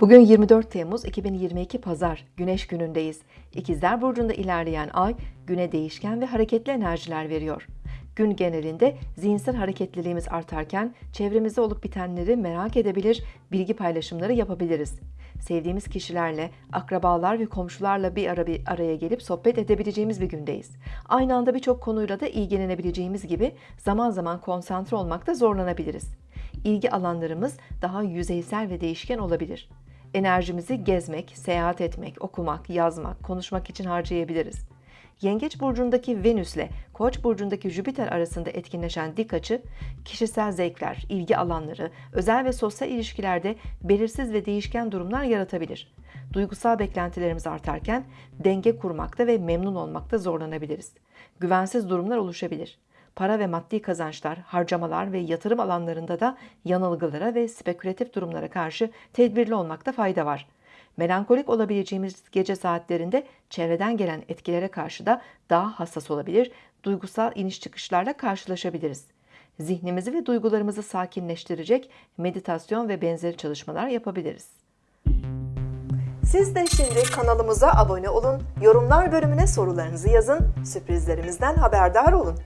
Bugün 24 Temmuz 2022 Pazar, Güneş günündeyiz. İkizler Burcu'nda ilerleyen ay, güne değişken ve hareketli enerjiler veriyor. Gün genelinde zihinsel hareketliliğimiz artarken çevremizde olup bitenleri merak edebilir, bilgi paylaşımları yapabiliriz. Sevdiğimiz kişilerle, akrabalar ve komşularla bir ara bir araya gelip sohbet edebileceğimiz bir gündeyiz. Aynı anda birçok konuyla da ilgilenebileceğimiz gibi zaman zaman konsantre olmakta zorlanabiliriz. İlgi alanlarımız daha yüzeysel ve değişken olabilir. Enerjimizi gezmek, seyahat etmek, okumak, yazmak, konuşmak için harcayabiliriz. Yengeç burcundaki Venüs ile Koç burcundaki Jüpiter arasında etkinleşen dik açı, kişisel zevkler, ilgi alanları, özel ve sosyal ilişkilerde belirsiz ve değişken durumlar yaratabilir. Duygusal beklentilerimiz artarken denge kurmakta ve memnun olmakta zorlanabiliriz. Güvensiz durumlar oluşabilir. Para ve maddi kazançlar, harcamalar ve yatırım alanlarında da yanılgılara ve spekülatif durumlara karşı tedbirli olmakta fayda var. Melankolik olabileceğimiz gece saatlerinde çevreden gelen etkilere karşı da daha hassas olabilir, duygusal iniş çıkışlarla karşılaşabiliriz. Zihnimizi ve duygularımızı sakinleştirecek meditasyon ve benzeri çalışmalar yapabiliriz. Siz de şimdi kanalımıza abone olun, yorumlar bölümüne sorularınızı yazın, sürprizlerimizden haberdar olun.